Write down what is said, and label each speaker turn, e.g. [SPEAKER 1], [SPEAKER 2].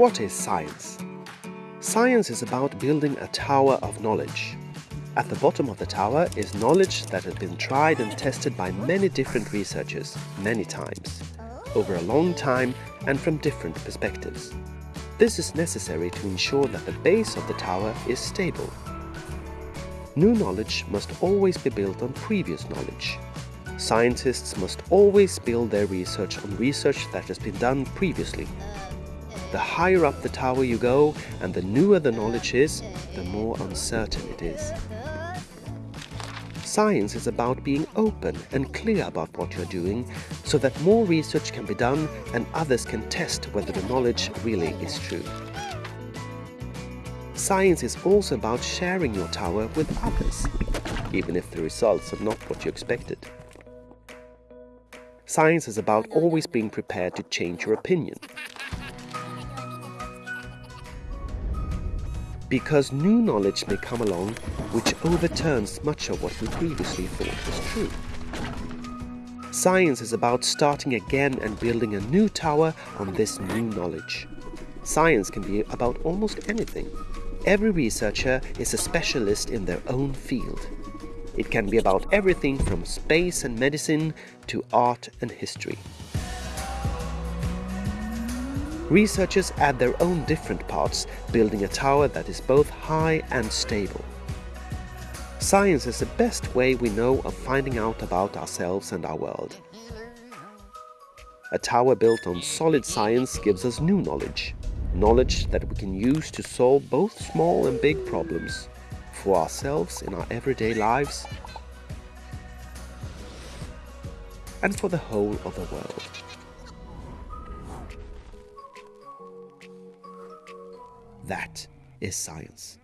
[SPEAKER 1] What is science? Science is about building a tower of knowledge. At the bottom of the tower is knowledge that has been tried and tested by many different researchers, many times, over a long time and from different perspectives. This is necessary to ensure that the base of the tower is stable. New knowledge must always be built on previous knowledge. Scientists must always build their research on research that has been done previously. The higher up the tower you go and the newer the knowledge is, the more uncertain it is. Science is about being open and clear about what you're doing so that more research can be done and others can test whether the knowledge really is true. Science is also about sharing your tower with others, even if the results are not what you expected. Science is about always being prepared to change your opinion. Because new knowledge may come along which overturns much of what we previously thought was true. Science is about starting again and building a new tower on this new knowledge. Science can be about almost anything. Every researcher is a specialist in their own field. It can be about everything from space and medicine to art and history. Researchers add their own different parts, building a tower that is both high and stable. Science is the best way we know of finding out about ourselves and our world. A tower built on solid science gives us new knowledge, knowledge that we can use to solve both small and big problems, for ourselves in our everyday lives and for the whole of the world. That is science.